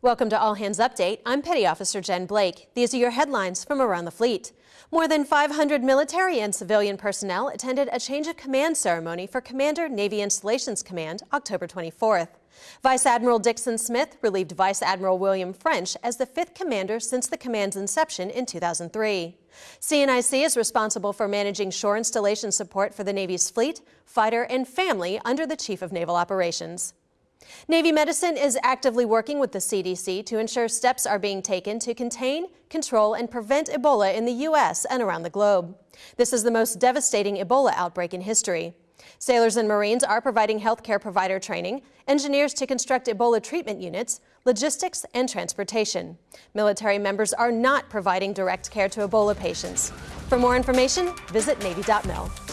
Welcome to All Hands Update. I'm Petty Officer Jen Blake. These are your headlines from around the fleet. More than 500 military and civilian personnel attended a change of command ceremony for Commander Navy Installations Command October 24th. Vice Admiral Dixon Smith relieved Vice Admiral William French as the fifth commander since the command's inception in 2003. CNIC is responsible for managing shore installation support for the Navy's fleet, fighter, and family under the Chief of Naval Operations. Navy Medicine is actively working with the CDC to ensure steps are being taken to contain, control, and prevent Ebola in the U.S. and around the globe. This is the most devastating Ebola outbreak in history. Sailors and Marines are providing healthcare provider training, engineers to construct Ebola treatment units, logistics, and transportation. Military members are not providing direct care to Ebola patients. For more information, visit Navy.mil.